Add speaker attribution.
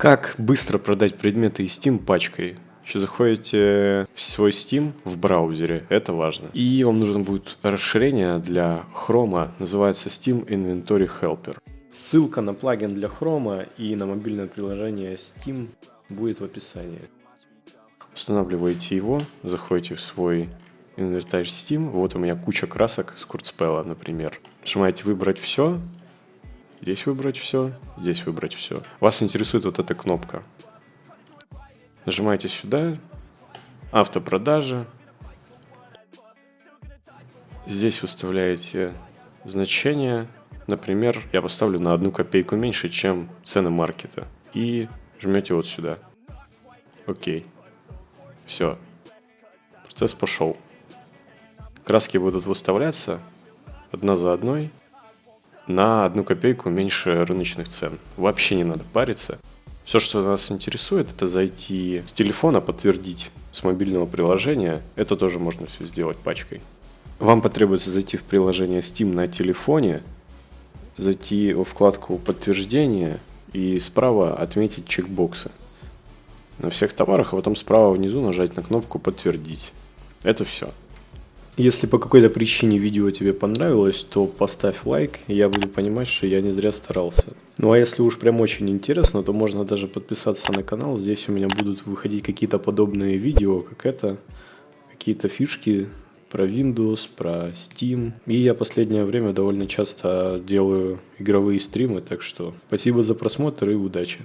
Speaker 1: Как быстро продать предметы из Steam пачкой? Еще заходите в свой Steam в браузере, это важно. И вам нужно будет расширение для Chrome, называется Steam Inventory Helper. Ссылка на плагин для Chrome и на мобильное приложение Steam будет в описании. Устанавливаете его, заходите в свой инвентарь Steam. Вот у меня куча красок с Курцпелла, например. Нажимаете «Выбрать все», здесь выбрать все, здесь выбрать все. Вас интересует вот эта кнопка. Нажимаете сюда, автопродажа. Здесь выставляете значение. Например, я поставлю на одну копейку меньше, чем цены маркета. И жмете вот сюда. Окей. Все. Процесс пошел. Краски будут выставляться одна за одной на одну копейку меньше рыночных цен. Вообще не надо париться. Все, что нас интересует, это зайти с телефона, подтвердить с мобильного приложения. Это тоже можно все сделать пачкой. Вам потребуется зайти в приложение Steam на телефоне, зайти во вкладку подтверждения и справа отметить чекбоксы на всех товарах, а потом справа внизу нажать на кнопку «Подтвердить». Это все. Если по какой-то причине видео тебе понравилось, то поставь лайк, и я буду понимать, что я не зря старался. Ну а если уж прям очень интересно, то можно даже подписаться на канал. Здесь у меня будут выходить какие-то подобные видео, как это, какие-то фишки про Windows, про Steam. И я последнее время довольно часто делаю игровые стримы, так что спасибо за просмотр и удачи.